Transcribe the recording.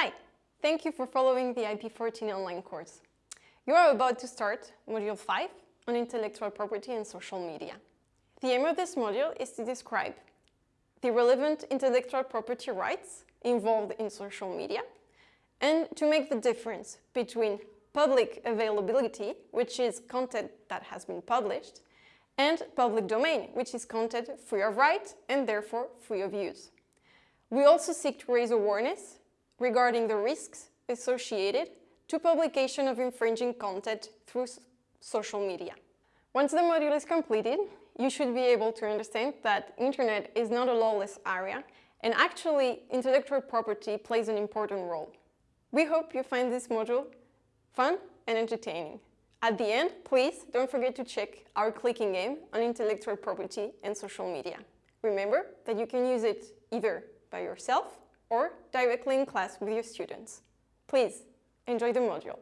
Hi, thank you for following the IP14 online course. You are about to start Module 5 on intellectual property and social media. The aim of this module is to describe the relevant intellectual property rights involved in social media and to make the difference between public availability, which is content that has been published, and public domain, which is content free of right and therefore free of use. We also seek to raise awareness regarding the risks associated to publication of infringing content through social media. Once the module is completed, you should be able to understand that internet is not a lawless area and actually intellectual property plays an important role. We hope you find this module fun and entertaining. At the end, please don't forget to check our clicking game on intellectual property and social media. Remember that you can use it either by yourself or directly in class with your students. Please, enjoy the module.